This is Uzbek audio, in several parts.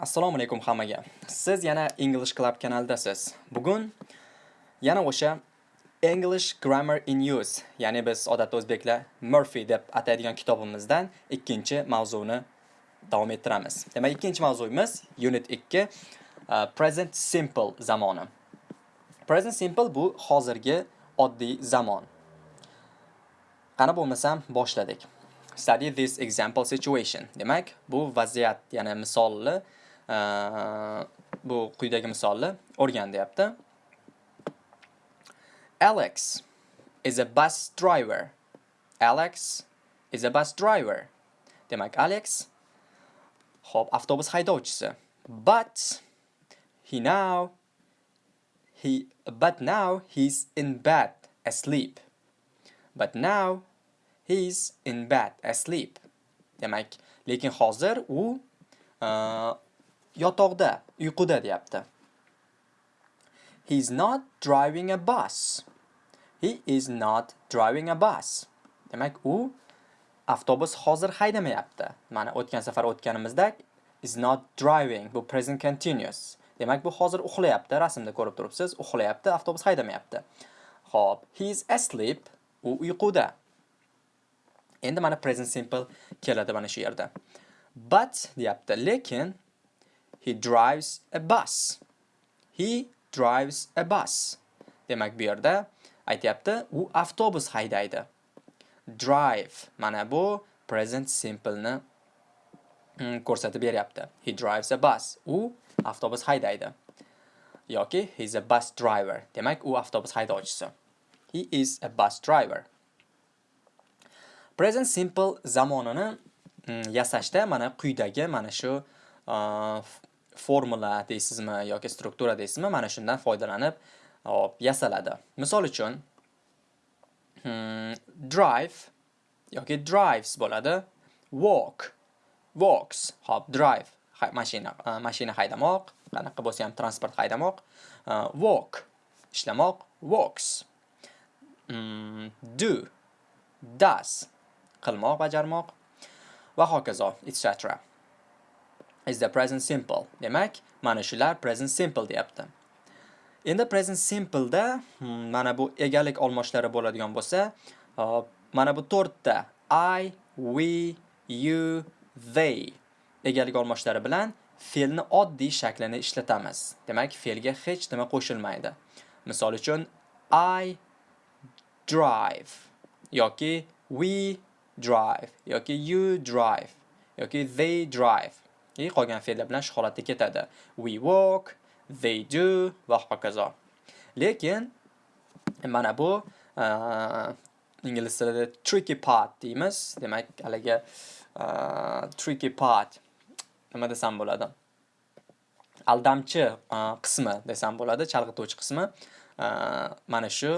Assalomu alaykum hammaga. Siz yana English Club kanalidasiz. Bugun yana o'sha English Grammar in Use, ya'ni biz odatda o'zbeklar Murphy deb ataydigan kitobimizdan ikkinchi mavzuni davom ettiramiz. Demak, ikkinchi mavzuyimiz Unit 2 uh, Present Simple zamoni. Present Simple bu hozirgi oddiy zamon. Qani bo'lmasam boshladik. Study this example situation. Demak, bu vaziyat, ya'ni misolni bu quyidagi misolni o'rgan deyapti. Alex is a bus driver. Alex is a bus driver. Demak, Alex hop avtobus haydovchisi. But he now he but now he's in bed asleep. But now he's in bed asleep. Demak, lekin hozir u yotoqda, uyquda deyapti. He's not driving a bus. He is not driving a bus. Demak, u avtobus hozir haydamayapti. Mana o'tgan safar o'tganimizda is not driving bu present continuous. Demak, bu hozir uxlayapti. Rasmda ko'rib turibsiz, uxlayapti, avtobus haydamayapti. Xo'p, he is asleep. U uyquda. Endi mana present simple keladi mana shu yerda. But deyapti, lekin He drives a bus. He drives a bus. Demak, bu yerda aytyapti, u avtobus haydaydi. Drive mana bu present simple ni mm, ko'rsatib beryapti. He drives a bus. U avtobus haydaydi. yoki he is a bus driver. Demak, u avtobus haydovchisi. He is a bus driver. Present simple zamonini mm, yasashda mana quyidagi mana shu uh, formula deysizmi yoki struktura deysizmi, mana shundan foydalanib hop yasaladi. Misol uchun hmm, drive yoki drives bo'ladi. Walk walks, hop drive mashina mashina haydamoq, qanaqa bo'lsa ham transport haydamoq. walk ishlamoq, walks. Hmm, do does qilmoq, bajarmoq va hokazo, etc. is the present simple. Demak, mana shular present simple deyapti. Endi present simple da hmm, mana bu egalik olmoshlari bo'ladigan bo'lsa, uh, mana bu to'rtta I, we, you, they egalik olmoshlari bilan fe'lni oddiy shaklini ishlatamiz. Demak, fe'lga hech nima qo'shilmaydi. Misol uchun I drive yoki we drive yoki you drive yoki they drive i qolgan fe'llar bilan shu holatda ketadi. We walk, they do va hokazo. Lekin mana bu ingliz tilida tricky part deymiz. Demak, haligi tricky part nima desam bo'ladi? Aldamchi qismi desam bo'ladi, chalg'ituvchi qismi. Mana shu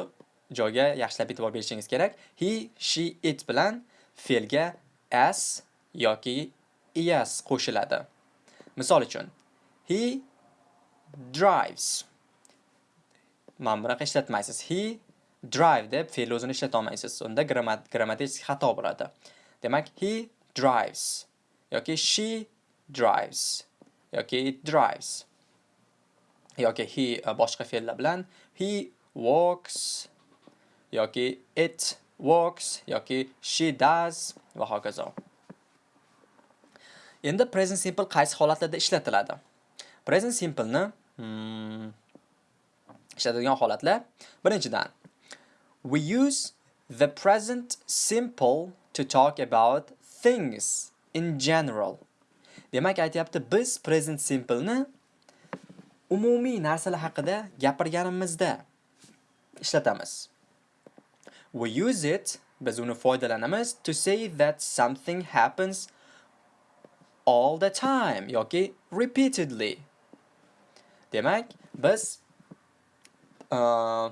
joyga yaxshilab e'tibor berishingiz kerak. He, she, it bilan fe'lga as yoki es qo'shiladi. Misol uchun, he drives. Mana bunaqa ishlatmaysiz. He drive deb fe'l o'zini ishlata olmaysiz. Unda grammatik xato bo'ladi. Demak, he drives yoki she drives yoki it drives yoki he e, boshqa fe'llar bilan he walks yoki it walks yoki she does va hokazo. Endi present simple qaysi holatlarda ishlatiladi? Present simple ni hmm, ishlatadigan holatlar birinchidan we use the present simple to talk about things in general. Demak, aytayapti, biz present simple ni umumiy narsalar haqida gapirganimizda ishlatamiz. We use it biz uni foydalanamiz to say that something happens all the time yoki repeatedly. Demak, biz uh,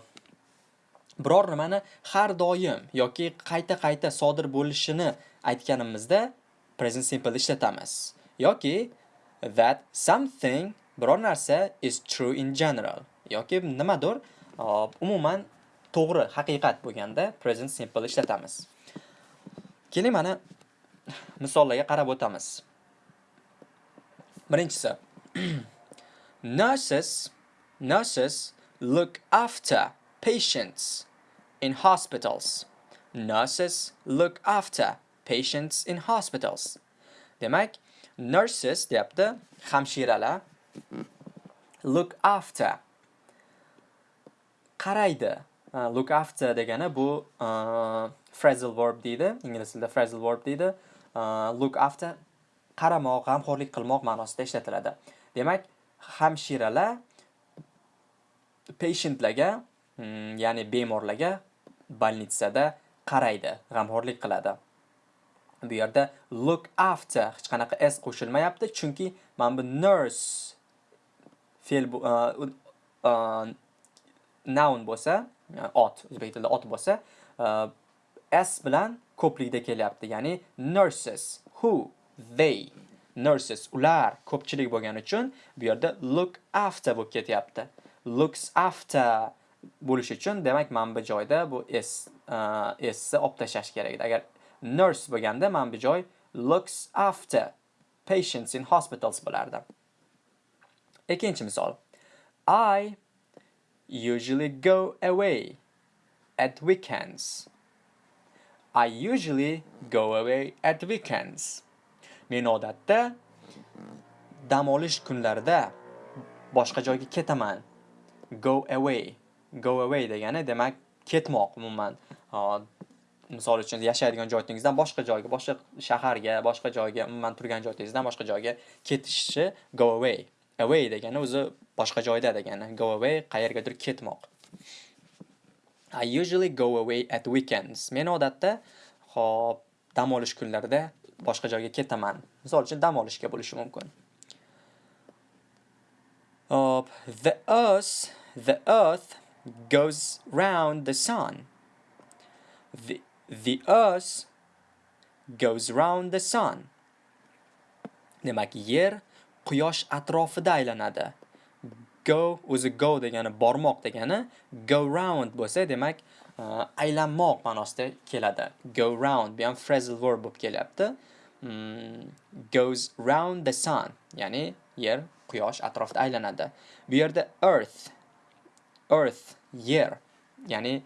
biror nimani har doim yoki qayta-qayta sodir bo'lishini aytganimizda present simple ishlatamiz. Yoki that something biror narsa is true in general yoki nimadir uh, umuman to'g'ri, haqiqat bo'lganda present simple ishlatamiz. Keling mana misollarga qarab o'tamiz. Birinchisi, nurses nurses look after patients in hospitals. Nurses look after patients in hospitals. Demak, nurses deyapti, hamshiralar look after qaraydi. Uh, look after degani bu uh, phrasal verb deydi. Ingliz tilida phrasal verb deydi. Uh, look after qaramoq, g'amxo'rlik qilmoq ma'nosida ishlatiladi. Demak, hamshiralar patientlarga, mm, ya'ni bemorlarga bolnitsada qaraydi, g'amxo'rlik qiladi. Bu yerda look after hech qanaqa s qo'shilmayapti, chunki mana bu nurse fe'l uh, uh, noun bo'lsa, uh, ot, o'zbek tilida ot bo'lsa, uh, s bilan ko'plikda kelyapti. Ya'ni nurses, who, they, nurses, ular ko'pchilik bo'lgani uchun bu yerda look after bo'lib ketyapti. Looks after bo'lishi uchun demak mana bu joyda bu s uh, sni olib tashlash kerak edi. Agar nurse bo'lganda mana bu joy looks after patients in hospitals bo'lardi. Ikkinchi misol. I usually go away at weekends. I usually go away at weekends. Men odatda dam olish kunlarida boshqa joyga ketaman. Go away. Go away degani demak ketmoq umuman. Misol uchun yashaydigan joyingizdan boshqa joyga, boshqa shaharga, boshqa joyga, umuman turgan joyingizdan boshqa joyga ketishni go away. Away degani o'zi boshqa joyda degani. Go away qayergadir ketmoq. I usually go away at weekends. Men odatda hop dam olish kunlarida boshqa joyga ketaman. Misol uchun dam olishga bo'lishi mumkin. Hop, the earth, the earth goes round the sun. The, the earth goes round the sun. Demak, yer quyosh atrofida aylanadi. Go o'zi go degani bormoq degani, go round bo'lsa, demak, Э, aylanmoq ma'nosida keladi. Go round bu ham phrasal verb bo'lib kelyapti. Mm, goes round the sun, ya'ni yer quyosh atrofida aylanadi. Bu yerda earth earth yer, ya'ni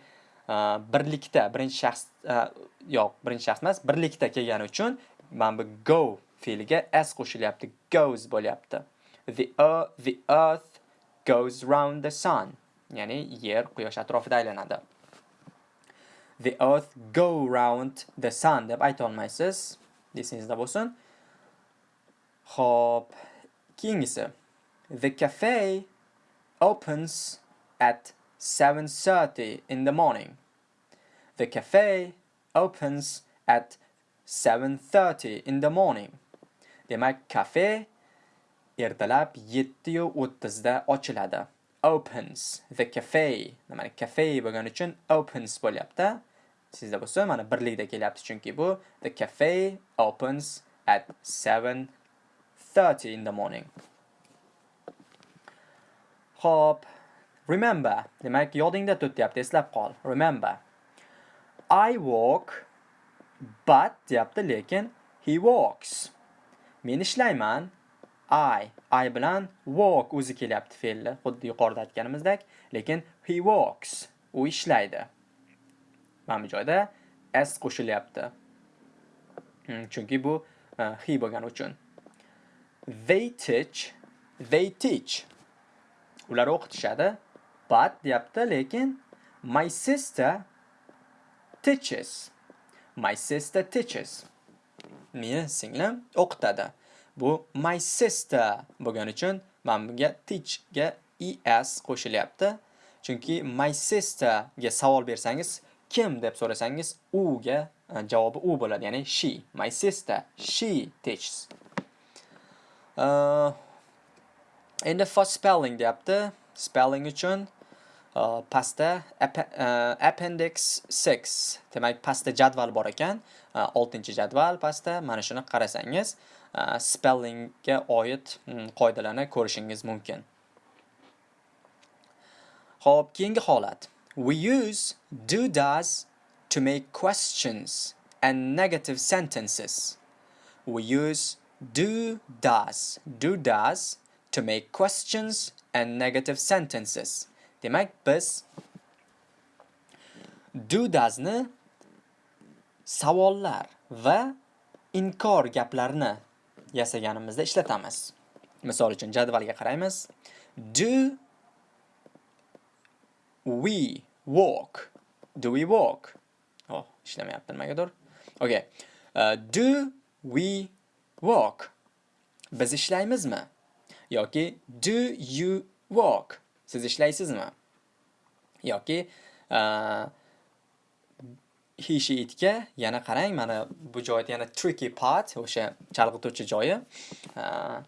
uh, birlikda birinchi shaxs uh, yo'q, birinchi shaxs emas, birlikda kelgani uchun mana bu go fe'liga s qo'shilyapti, goes bo'lyapti. The, uh, the earth goes round the sun, ya'ni yer quyosh atrofida aylanadi. The earth go round the sun deb ayta olmaysiz. esingizda bo'lsin Xo'p, keyingisi The cafe opens at 7:30 in the morning. The cafe opens at 7:30 in the morning. Demak, kafe ertalab 7:30 da ochiladi. Opens. The cafe. nimani cafe bo'lgani uchun opens bo'lyapti. Sizda bo'lsa mana birlikda kelyapti chunki bu the cafe opens at 7:30 in the morning. Xo'p, remember demak yodingda tut deyapti eslab qol. Remember I walk but deyapti lekin he walks. Men ishlayman I I bilan walk o'zi kelyapti fe'lni xuddi yuqorida aytganimizdek lekin he walks u ishlaydi. Mana bu joyda s qo'shilyapti. Hmm, chunki bu he bo'lgani uchun. They teach they teach. Ular o'qitishadi. But deyapti lekin my sister teaches. My sister teaches. Meni singlim o'qitadi. Bu my sister bo'lgani uchun mana bunga teach ga es qo'shilyapti. Chunki my sister ga savol bersangiz kim deb so'rasangiz u ga e, javobi u bo'ladi ya'ni she my sister she teaches. Uh, endi for spelling deyapti. Spelling uchun e, uh, pastda uh, appendix 6 demak pastda jadval bor ekan. 6 jadval pastda mana shuni qarasangiz spellingga oid mm, qoidalarni ko'rishingiz mumkin. Xo'p, keyingi holat. We use do does to make questions and negative sentences. We use do does. Do does to make questions and negative sentences. Demak, biz do doesni savollar va inkor gaplarni yasaganimizda ishlatamiz. Misol uchun jadvalga qaraymiz. Do we walk? Do we walk? Oh, ishlamayapti nimagadir. Okay. Uh, do we walk? Biz ishlaymizmi? Yoki do you walk? Siz ishlaysizmi? Yoki uh, he she itga yana qarang mana bu joyda yana tricky part o'sha chalg'ituvchi joyi e, uh,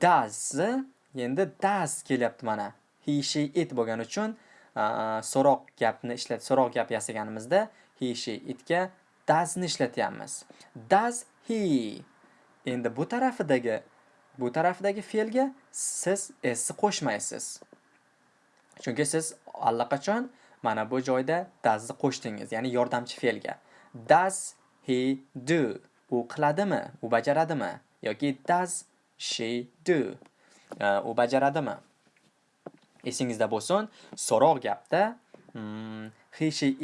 does endi does kelyapti mana he she it bo'lgani uchun so'roq gapni ishlat so'roq gap yasaganimizda he she itga does ni ishlatyapmiz does he endi bu tarafidagi bu tarafidagi fe'lga siz s qo'shmaysiz chunki siz allaqachon Mana bu joyda dasni qo'shdingiz, ya'ni yordamchi fe'lga. Does he do? U qiladimi? U bajaradimi? yoki does she do? u bajaradimi? Esingizda bo'lsin, so'roq gapda mm,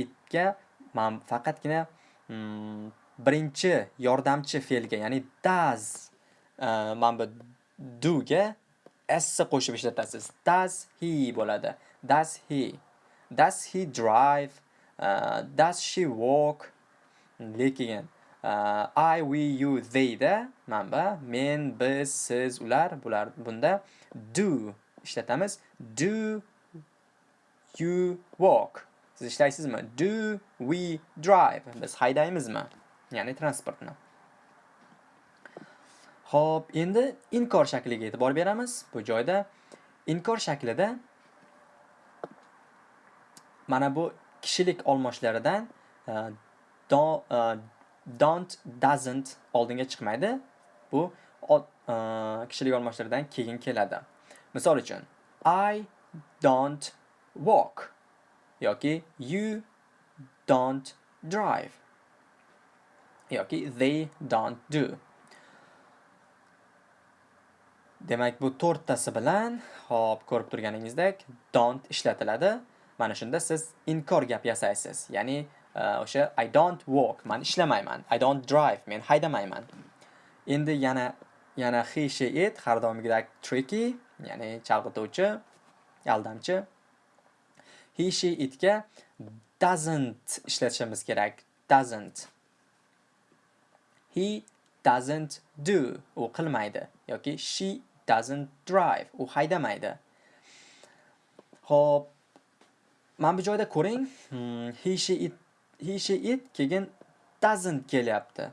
itga men faqatgina mm, birinchi yordamchi fe'lga, ya'ni does mana bu do ga s qo'shib ishlatasiz. Does he bo'ladi. Does he Does he drive? E, uh, does she walk? Lekin uh, I, we, you, they da manba men, biz, siz, ular bular bunda do ishlatamiz. Do you walk? Siz ishlaysizmi? Do we drive? Biz haydaymizmi? Ya'ni transportni. Xo'p, endi inkor shakliga e'tibor beramiz. Bu joyda inkor shaklida mana bu kishilik olmoshlaridan uh, e, don't, uh, e, don't doesn't oldinga chiqmaydi bu uh, e, kishilik olmoshlaridan keyin keladi misol uchun i don't walk yoki you don't drive yoki they don't do. Demak bu to'rttasi bilan hop ko'rib turganingizdek don't ishlatiladi. Mana shunda siz inkor gap yasaysiz. Ya'ni e, o'sha i don't walk man ishlamayman. I don't drive men haydamayman. Endi yana yana he she it har doimgidek tricky. Ya'ni chalg'ituvchi aldamchi. He she itga doesn't ishlatishimiz kerak. Doesn't. He doesn't do. U qilmaydi yoki she doesn't drive. U haydamaydi. Xo'p, mana bu joyda ko'ring. Hmm, he she it he she it keyin doesn't kelyapti.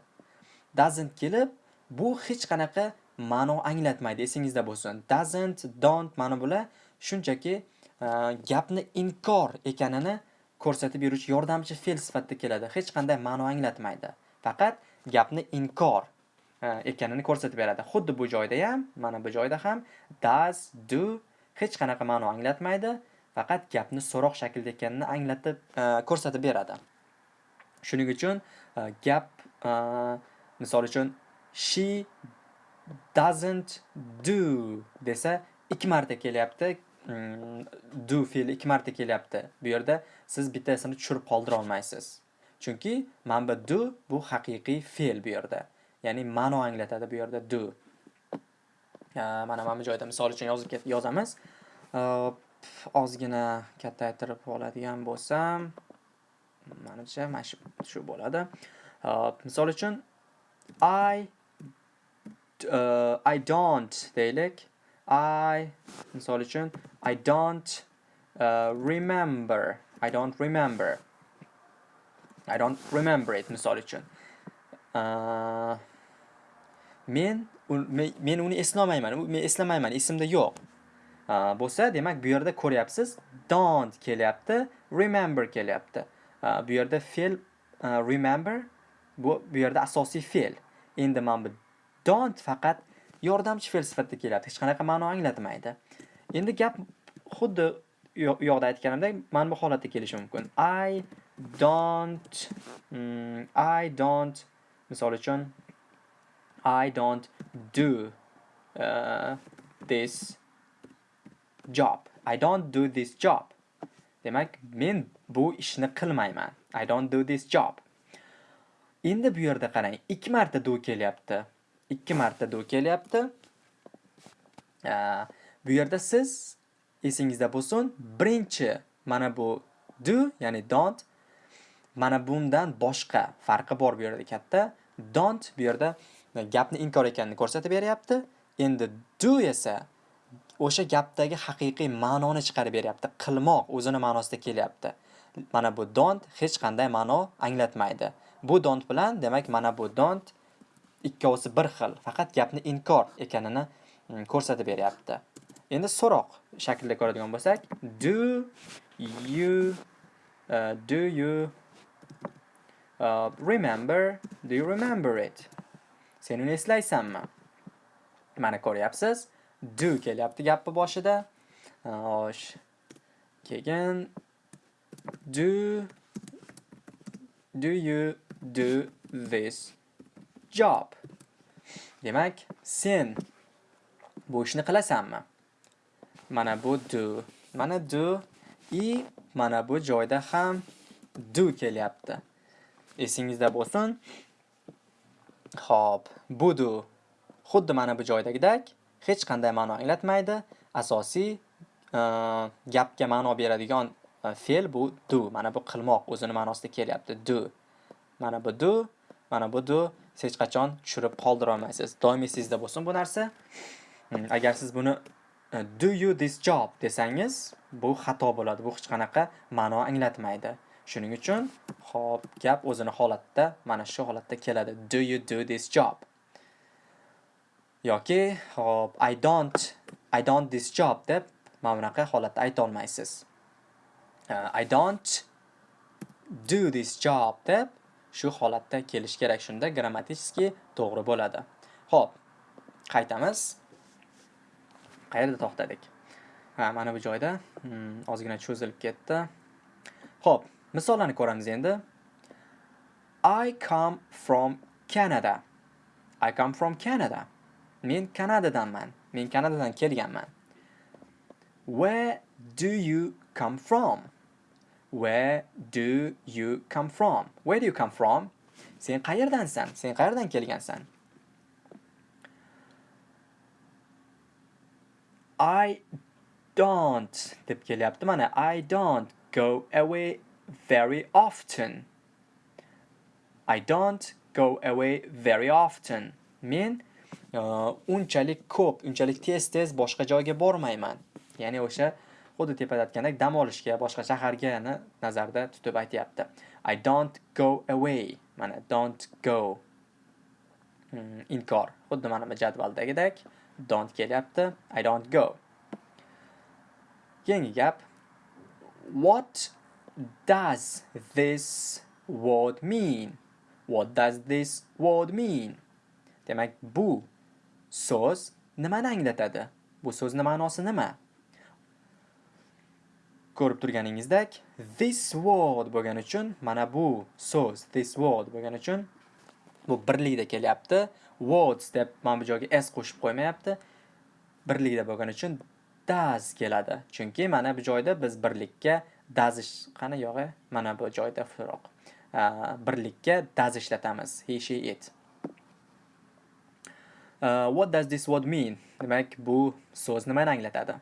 Doesn't kelib bu hech qanaqa ma'no anglatmaydi esingizda bo'lsin. Doesn't don't mana bular shunchaki e, gapni inkor ekanini ko'rsatib beruvchi yordamchi fe'l sifatida keladi. Hech qanday ma'no anglatmaydi. Faqat gapni inkor e, ekanini ko'rsatib beradi. Xuddi bu joyda ham mana bu joyda ham does do hech qanaqa ma'no anglatmaydi. Faqat gapni so'roq shaklida ekanini anglatib e, ko'rsatib beradi. Shuning uchun gap misol uchun she doesn't do desa ikki marta kelyapti. Hmm, do fe'li ikki marta kelyapti. Bu yerda siz bittasini tushirib qoldira olmaysiz chunki mana bu do bu haqiqiy fe'l bu yerda. Ya'ni ma'no anglatadi bu yerda do. Mana mana bu joyda misol uchun yozib yozamiz. Ozgina kattaytirib oladigan bo'lsam manimcha mana shu shu bo'ladi misol uchun i uh, i don't deylik. I misol uchun i don't uh, remember. I don't remember. I don't remember it misol uchun. Uh, men men uni eslolmayman men eslamayman. Esimda yo'q. Uh, bo'lsa demak bu yerda ko'ryapsiz. Don't kelyapti remember kelyapti. Uh, bu yerda fe'l uh, remember bu bu yerda asosiy fe'l. Endi mana bu don't faqat yordamchi fe'l sifatida keladi, hech qanaqa ma'no anglatmaydi endi gap xuddi u yoqda aytganimdek mana bu holatda kelishi mumkin i don't mm, i don't misol uchun i don't do uh, this job. I don't do this job. Demak, men bu ishni qilmayman. I don't do this job. Endi bu yerda qarang, ikki marta do kelyapti. Ikki marta do kelyapti. Bu yerda siz esingizda bo'lsin, birinchi mana bu do, ya'ni don't mana bundan boshqa farqi bor bu yerda katta. Don't bu yerda gapni inkor ekanini ko'rsatib beryapti. Endi do esa o'sha gapdagi haqiqiy ma'noni chiqarib beryapti. Qilmoq o'zini ma'nosida kelyapti. Mana bu don't hech qanday ma'no anglatmaydi. Bu don't bilan demak mana bu don't ikkovsi bir xil, faqat gapni inkor ekanini mm, ko'rsatib beryapti. Endi so'roq shaklida ko'radigan bo'lsak, do you uh, do you uh, remember? Do you remember it? Sen uni eslaysanmi? Mana ko'ryapsiz. Do kelyapti gapni boshida. Xo'sh. Keyin do do you do this job? Demak, sen bu ishni qilasanmi? mana bu do mana do i mana bu joyda ham do kelyapti. Esingizda bo'lsin. Xo'p, bu do xuddi mana bu joydagidek hech qanday ma'no anglatmaydi. Asosiy e, gapga ma'no beradigan e, fe'l bu do mana bu qilmoq o'zini ma'nosida kelyapti. Do mana bu do mana bu do hech qachon tushirib qoldira olmaysiz doim esingizda bo'lsin bu narsa. Hmm, agar siz buni e, do you this job desangiz bu xato bo'ladi. Bu hech qanaqa ma'no anglatmaydi. Shuning uchun hop gap o'zini holatda mana shu holatda keladi. Do you do this job? Yoki hop i don't i don't this job deb mana bunaqa holatda ayta olmaysiz. Uh, i don't do this job deb shu holatda kelish kerak. Shunda grammatически to'g'ri bo'ladi. Ho'p qaytamiz. Qayerda to'xtadik? Ha mana bu joyda. Hmm, ozgina cho'zilib ketdi. Ho'p misollarni ko'ramiz endi. I come from canada. I come from canada. Men kanadadanman. Men kanadadan kelganman. Where do you come from? Where do you come from where do you come from sen qayerdansan sen qayerdan kelgansan I don't deb kelyapti mana I don't go away very often. I don't go away very often. Men uh, unchalik ko'p, unchalik tez-tez boshqa joyga bormayman. Ya'ni o'sha xuddi tepada aytgandek dam olishga, boshqa shaharga nazarda tutib aytyapti. I don't go away. Mana don't go. Hmm, inkor. Xuddi mana bu jadvaldagidek don't kelyapti. I don't go. Keyingi gap. What does this word mean? What does this word mean? Demak, bu so'z nimani anglatadi? Bu so'zning ma'nosi nima? Ko'rib turganingizdek, this word bo'lgani uchun mana bu so'z this word bo'lgani uchun bu birlikda kelyapti. words deb mana bu joyga s qo'shib qo'ymayapti. Birlikda bo'lgani uchun does keladi. Chunki mana bu joyda biz birlikka does qani yog'i mana bu joyda furoq. birlikka does ishlatamiz. He, she, it. Uh, what does this word mean? Demak, bu so'z nimani anglatadi?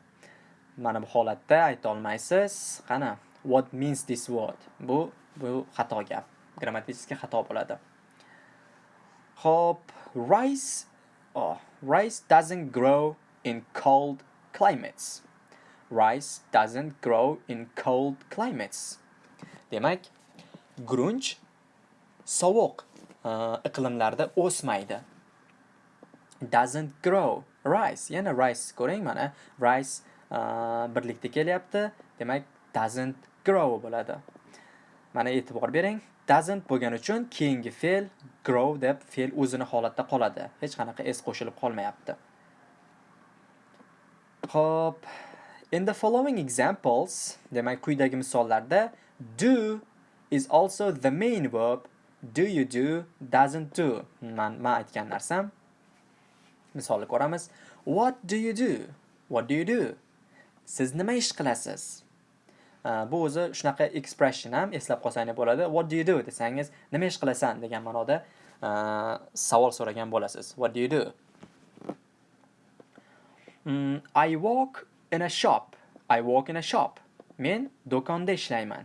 Mana bu holatda ayta olmaysiz. Qani, what means this word? Bu bu xato gap. Grammatически xato bo'ladi. Hop, rice oh, rice doesn't grow in cold climates. Rice doesn't grow in cold climates. Demak, grunch sovuq uh, iqlimlarda o'smaydi. Doesn't grow. Rice, yana rice ko'ring mana rice birlikda kelyapti. Demak, doesn't grow bo'ladi. Mana e'tibor bering. doesn't bo'lgani uchun keyingi fe'l grow deb fe'l o'zini holatda qoladi. Hech qanaqa s qo'shilib qolmayapti. Xo'p, in the following examples, demak quyidagi misollarda do is also the main verb. Do you do, doesn't do. Man men aytgan narsam. Misolni ko'ramiz. What do you do? What do you do? Siz nima ish qilasiz? Bu o'zi shunaqa expression ham eslab qolsangiz bo'ladi. What do you do desangiz nima ish qilasan degan ma'noda savol so'ragan bo'lasiz. What do you do? Mm, I work in a shop. I work in a shop. Men do'konda ishlayman.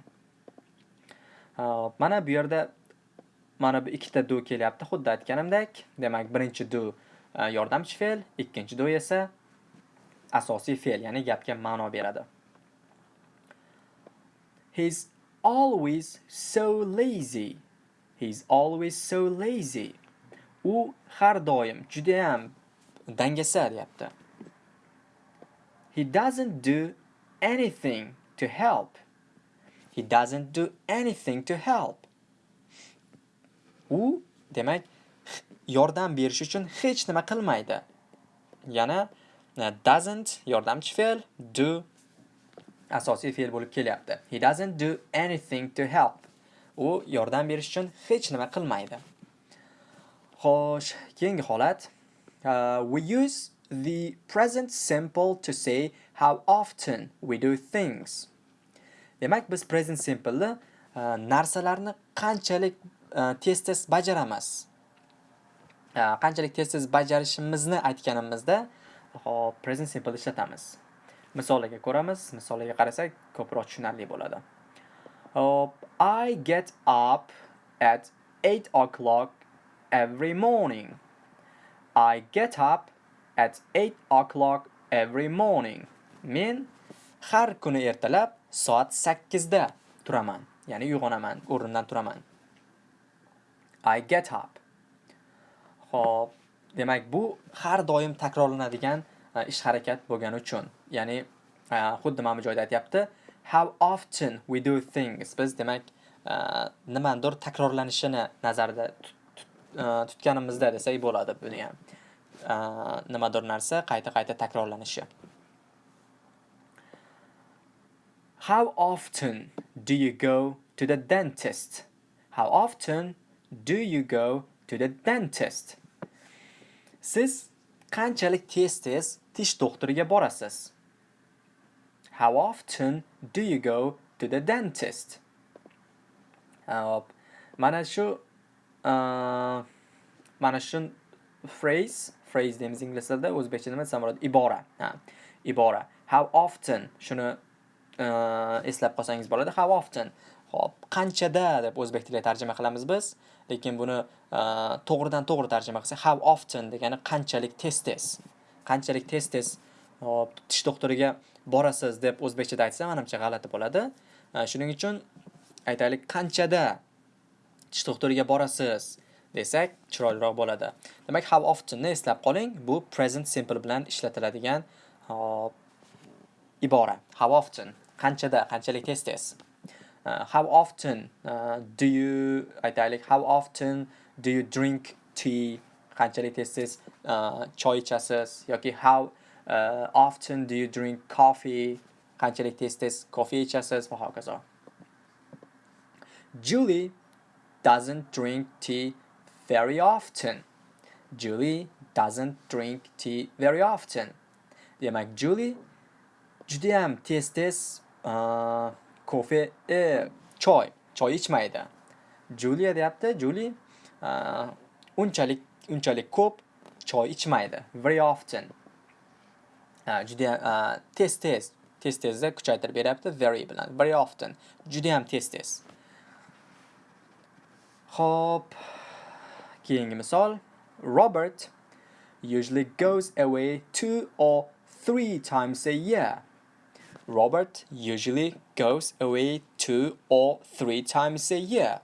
Mana bu yerda mana bu ikkita do kelyapti. Xuddi aytganimdek demak birinchi do yordamchi fe'l ikkinchi do esa asosiy fe'l ya'ni gapga ma'no beradi. He's always so lazy. He's always so lazy. U har doim juda ham dangasa deyapti. He doesn't do anything to help. He doesn't do anything to help. U demak yordam berish uchun hech nima qilmaydi. Yana doesn't yordamchi fe'l do asosiy fe'l bo'lib kelyapti. He doesn't do anything to help. U yordam berish uchun hech nima qilmaydi. Xo'sh keyingi holat. Uh, we use the present simple to say how often we do things. Demak biz present simpleni uh, narsalarni qanchalik uh, tez tez bajaramiz? Uh, qanchalik tez tez bajarishimizni aytganimizda hop present simple ishlatamiz. Misoliga ko'ramiz misoliga qarasak ko'proq tushunarli bo'ladi. Hop i get up at 8 o'clock every morning. I get up at 8 o'clock every morning. Men har kuni ertalab soat 8 da turaman ya'ni uyg'onaman o'rnimdan turaman. I get up. hop demak bu har doim takrorlanadigan e, ish harakat bo'lgani uchun, ya'ni e, xuddi mana bu joyda aytyapti, how often we do things. Biz demak e, nimanidir takrorlanishini nazarda tutganimizda desak bo'ladi buni ham. Nimadir narsa qayta-qayta takrorlanishi. How often do you go to the dentist? How often do you go to the dentist? Siz qanchalik tez-tez tish doktoriga borasiz? How often do you go to the dentist? Hop. Mana shu uh, mana shu phrase, phrase deymiz ingliz tilida, o'zbekcha nima desam bo'ladi? Ibora. Ha. Ibora. How often shuni uh, eslab qolsangiz bo'ladi. How often? Hop, qanchada deb o'zbek tiliga tarjima qilamiz biz. Lekin buni to'g'ridan to'g'ri tarjima qilsak how often degani qanchalik tez tez qanchalik tez tez tish doktoriga borasiz deb o'zbekchada aytsa manimcha g'alati bo'ladi. Shuning uchun aytaylik qanchada tish doktoriga borasiz desak chiroyliroq bo'ladi. Demak how oftenni eslab qoling bu present simple bilan ishlatiladigan ibora. How often? Qanchada? Qanchalik tez tez? Uh, how often uh, do you aytaylik how often do you drink tea? Qanchalik tez tez uh, choy ichasiz how uh, often do you drink coffee? Tez tez kofe ichasiz va hokazo Julie doesn't drink tea very often. Julie doesn't drink tea very often. Demak Julie judayam tez uh, kofe e, choy. Choy ichmaydi. Julia deyapti Julie unchalik unchalik ko'p choy ichmaydi. Very often. Juda tez tez tez tezda kuchaytirib beryapti very bilan very often. Judayam tez tez. Xo'p, keyingi misol. Robert usually goes away two or three times a year. Robert usually goes away two or three times a year.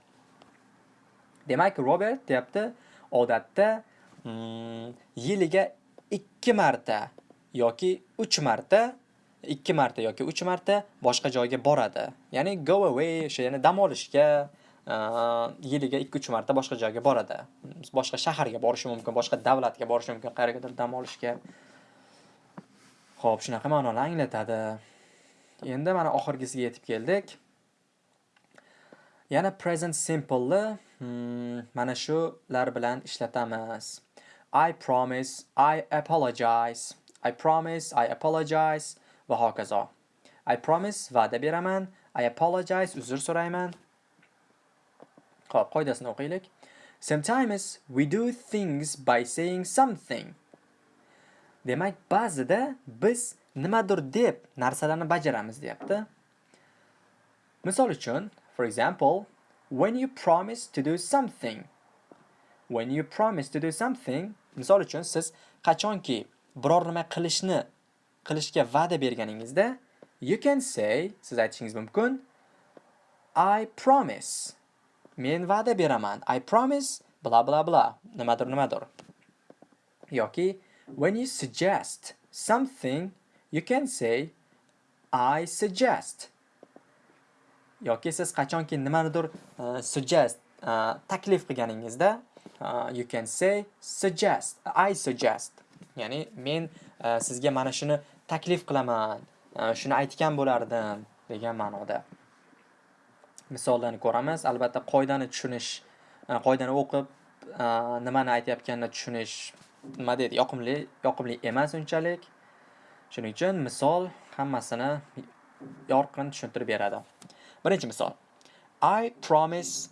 Demak, Robert deyapti, odatda hmm, yiliga 2 marta yoki 3 marta 2 marta yoki 3 marta boshqa joyga boradi. Ya'ni go away o'sha ya'ni dam olishga uh, yiliga 2-3 marta boshqa joyga boradi. Boshqa shaharga borishi mumkin, boshqa davlatga borishi mumkin, qayergadir dam olishga. Xo'p, shunaqa ma'noni anglatadi. Endi mana oxirgisiga yetib keldik. Yana present simple hmm, mana shular bilan ishlatamiz. I promise, I apologize. I promise, I apologize. va hokazo. I promise va'da beraman. I apologize uzr so'rayman. Xo'p, qoidasini o'qiylik. Sometimes we do things by saying something. Demak, ba'zida biz nimadir deb narsalarni bajaramiz, deyapti. Misol uchun, for example, when you promise to do something. When you promise to do something, misol uchun siz qachonki biror nima qilishni qilishga va'da berganingizda you can say siz aytishingiz mumkin I promise men va'da beraman I promise bla bla bla nimadir nimadir yoki when you suggest something you can say I suggest. Yoki siz qachonki nimanidir uh, suggest uh, taklif qilganingizda uh, you can say suggest I suggest. Ya'ni men uh, sizga mana shuni taklif qilaman uh, shuni aytgan bo'lardim degan ma'noda. Misollarni ko'ramiz. Albatta qoidani tushunish qoidani o'qib nimani aytayotganini tushunish nima deydi yoqimli yoqimli emas unchalik. Shuning uchun misol hammasini yorqin tushuntirib beradi. Birinchi misol. I promise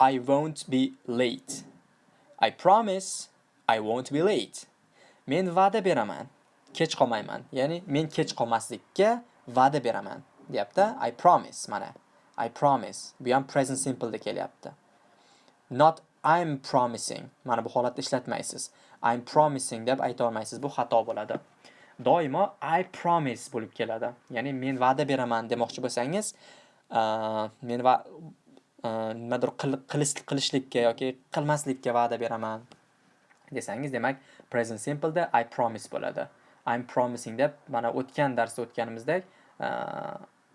i won't be late. I promise i won't be late. Men va'da beraman kech qolmayman. Ya'ni men kech qolmaslikka va'da beraman deyapti. I promise mana. I promise. Bu ham present simpleda kelyapti. Not i'm promising. Mana bu holatda ishlatmaysiz. I'm promising deb ayta olmaysiz bu xato bo'ladi. Doimo i promise bo'lib keladi. Ya'ni men va'da beraman demoqchi bo'lsangiz men va nimadir qilishlikka yoki qilmaslikka va'da beraman desangiz demak present simple da i promise bo'ladi. I'm promising deb mana o'tgan darsda o'tganimizdek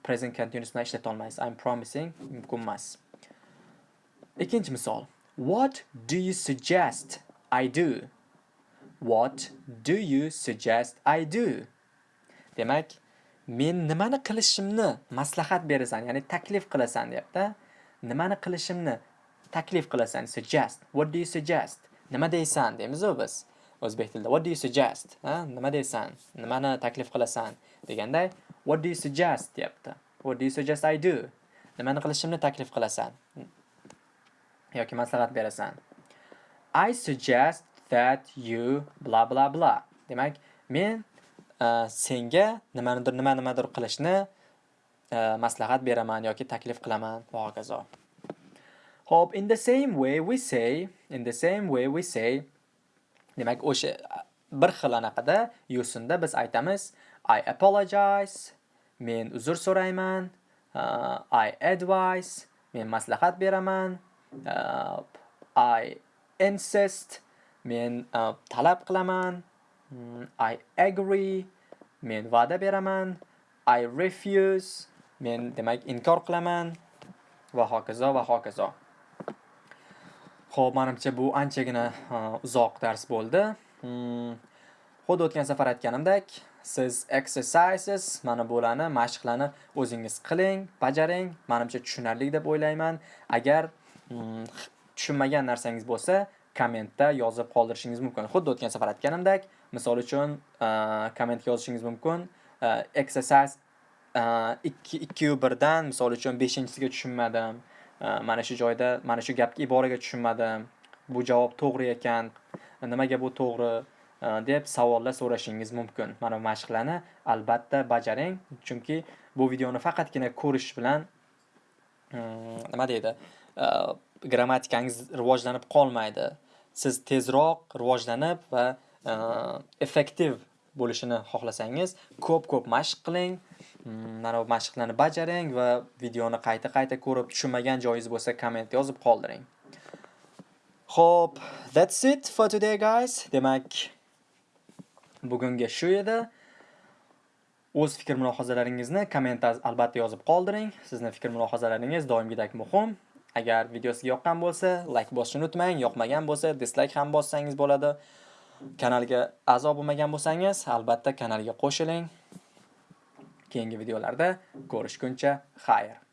present continuous bilan ishlata olmaysiz. I'm promising mumkin emas ikkinchi misol. What do you suggest i do? What do you suggest I do? Demak, men nimani qilishimni maslahat berasan, ya'ni taklif qilasan deyapti. Nimani qilishimni taklif qilasan, suggest. What do you suggest? Nima deysan deymiz-ku biz. O'zbek tilida what do you suggest? Ha, nima deysan? Nimani taklif qilasan deganda what do you suggest deyapti. What do you suggest I do? Nimani qilishimni taklif qilasan yoki maslahat berasan. I suggest that you bla bla bla. Demak, men uh, senga nimanidir nima nimadir qilishni uh, maslahat beraman yoki taklif qilaman va hokazo. Hop, in the same way we say, in the same way we say, demak o'sha bir xil anaqada yo'sinda biz aytamiz I apologize, men uzr so'rayman, uh, I advise, men maslahat beraman, uh, I insist, men uh, talab qilaman mm, I agree men va'da beraman I refuse men demak inkor qilaman va hokazo va hokazo Xo'p, menimcha bu anchagina uh, uzoq dars bo'ldi. Mm, xuddi o'tgan safar aytganimdek, siz exercises mana bularni mashqlarni o'zingiz qiling, bajaring. Menimcha tushunarli deb o'ylayman. Agar mm, tushunmagan narsangiz bo'lsa, kommentda yozib qoldirishingiz mumkin. Xuddi o'tgan safar aytganimdek, misol uchun e, kommentga yozishingiz mumkin. Exercise 2 2 1 dan misol uchun 5-siga tushunmadim. E, mana shu joyda, mana shu gapga iboraga tushunmadim. Bu javob to'g'ri ekan. Nimaga bu to'g'ri? E, deb savollar so'rashingiz mumkin. Mana bu mashqlarni albatta bajaring, chunki bu videoni faqatgina ko'rish bilan mm, nima deydi? grammatikangiz rivojlanib qolmaydi. Siz tezroq rivojlanib va e, effektiv bo'lishini xohlasangiz ko'p-ko'p mashq qiling. Mm, mana bu mashqlarni bajaring va videoni qayta-qayta ko'rib tushunmagan joyingiz bo'lsa komment yozib qoldiring. Xo'p, that's it for today guys. Demak, bugungi shu edi. O'z fikr mulohazalaringizni komment albatta yozib qoldiring. Sizning fikr mulohazalaringiz doimgidek muhim. Agar videosi yoqqan bo'lsa, like bosishni unutmang, yoqmagan bo'lsa, dislike ham bossangiz bo'ladi. Kanalga a'zo bo'lmagan bo'lsangiz, albatta kanalga qo'shiling. Keyingi videolarda ko'rishguncha xayr.